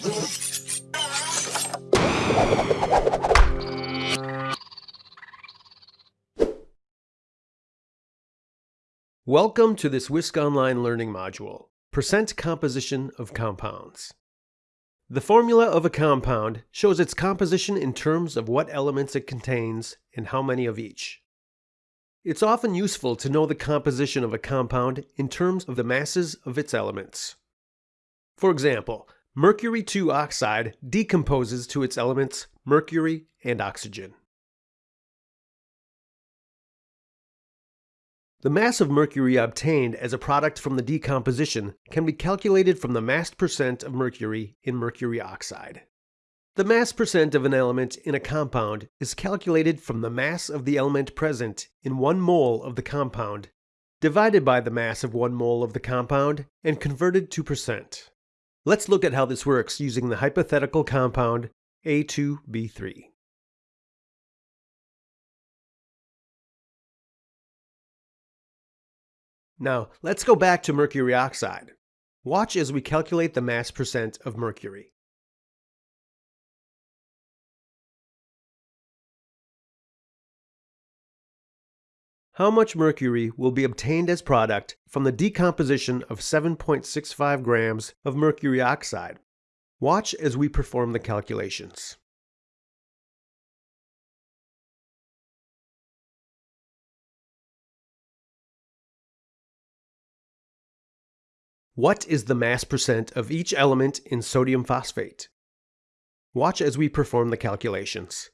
Welcome to this Wisc-Online Learning module, Percent Composition of Compounds. The formula of a compound shows its composition in terms of what elements it contains and how many of each. It's often useful to know the composition of a compound in terms of the masses of its elements. For example, mercury 2 oxide decomposes to its elements mercury and oxygen. The mass of mercury obtained as a product from the decomposition can be calculated from the mass percent of mercury in mercury oxide. The mass percent of an element in a compound is calculated from the mass of the element present in 1 mole of the compound divided by the mass of 1 mole of the compound and converted to percent. Let's look at how this works using the hypothetical compound A2B3. Now, let's go back to mercury oxide. Watch as we calculate the mass percent of mercury. How much mercury will be obtained as product from the decomposition of 7.65 grams of mercury oxide? Watch as we perform the calculations. What is the mass percent of each element in sodium phosphate? Watch as we perform the calculations.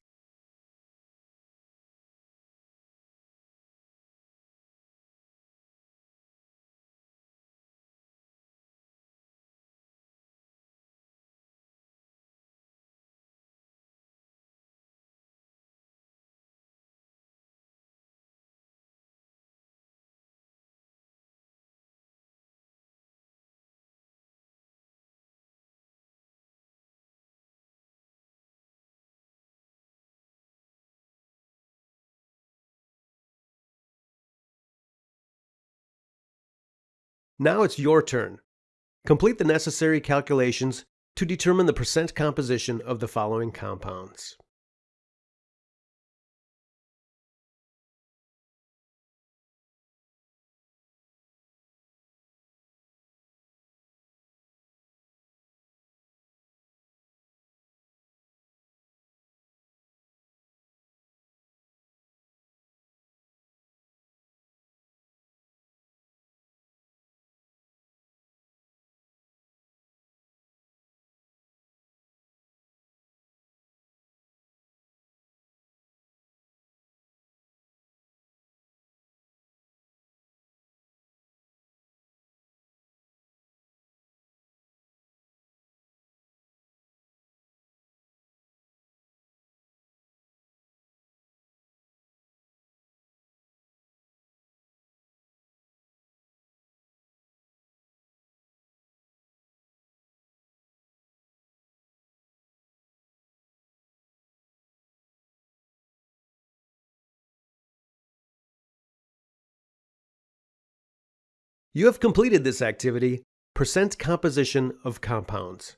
Now it's your turn. Complete the necessary calculations to determine the percent composition of the following compounds. You have completed this activity, percent composition of compounds.